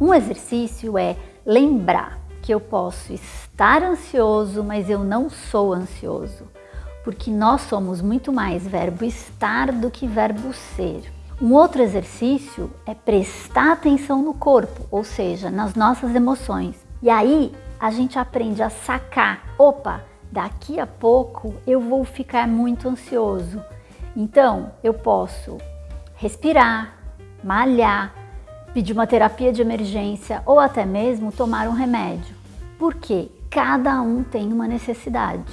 Um exercício é lembrar que eu posso estar ansioso, mas eu não sou ansioso, porque nós somos muito mais verbo estar do que verbo ser. Um outro exercício é prestar atenção no corpo, ou seja, nas nossas emoções. E aí a gente aprende a sacar, opa, daqui a pouco eu vou ficar muito ansioso. Então eu posso respirar, malhar, pedir uma terapia de emergência ou até mesmo tomar um remédio. Porque cada um tem uma necessidade.